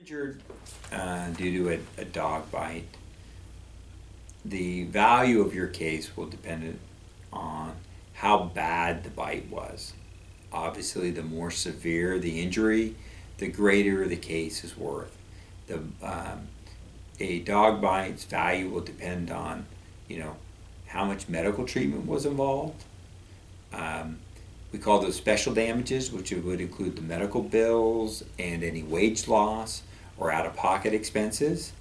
injured uh, due to a, a dog bite, the value of your case will depend on how bad the bite was. Obviously, the more severe the injury, the greater the case is worth. The um, a dog bite's value will depend on, you know, how much medical treatment was involved. Um, we call those special damages, which would include the medical bills and any wage loss or out-of-pocket expenses.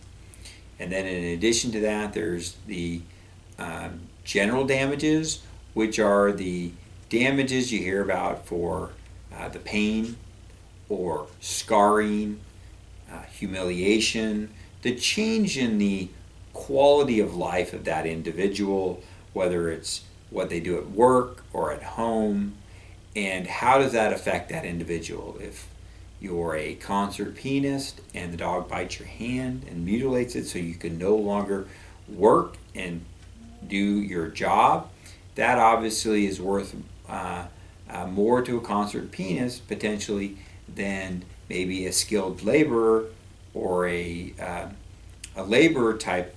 And then in addition to that, there's the um, general damages, which are the damages you hear about for uh, the pain or scarring, uh, humiliation, the change in the quality of life of that individual, whether it's what they do at work or at home, and how does that affect that individual? If you're a concert pianist and the dog bites your hand and mutilates it so you can no longer work and do your job, that obviously is worth uh, uh, more to a concert pianist potentially than maybe a skilled laborer or a, uh, a laborer type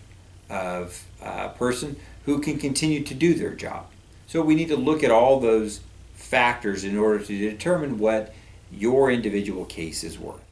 of uh, person who can continue to do their job. So we need to look at all those factors in order to determine what your individual case is worth.